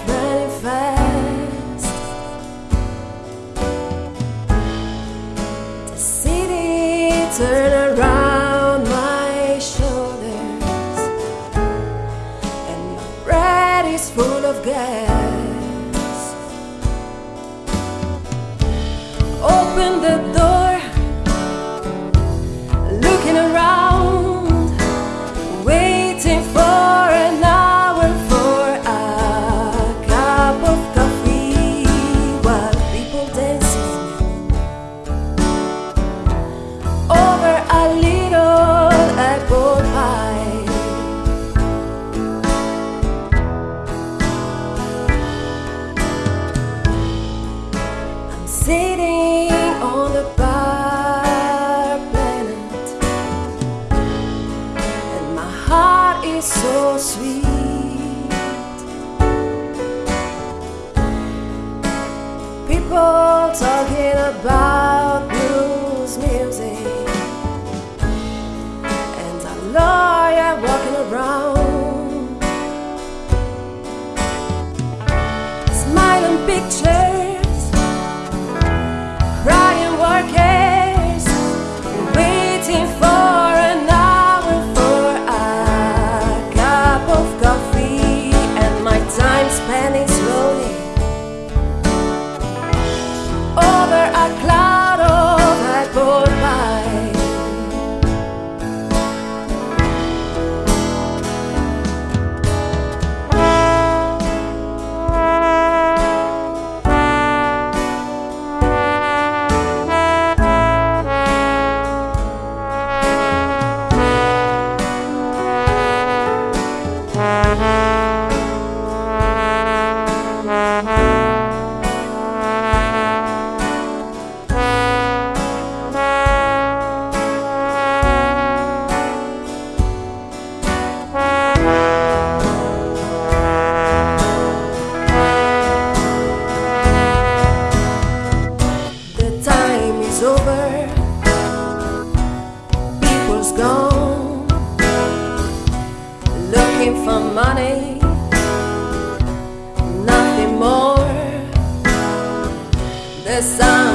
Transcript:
days that fast. The city sitting on the bar planet, and my heart is so sweet. People talking about blues music, and a lawyer walking around, smiling pictures People's gone. Looking for money. Nothing more. The sun